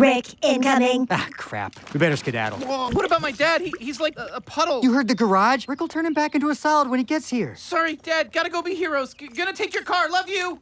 Rick, incoming. Ah, crap. We better skedaddle. Whoa, what about my dad? He, he's like a, a puddle. You heard the garage? Rick will turn him back into a solid when he gets here. Sorry, Dad. Gotta go be heroes. G- gonna take your car. Love you.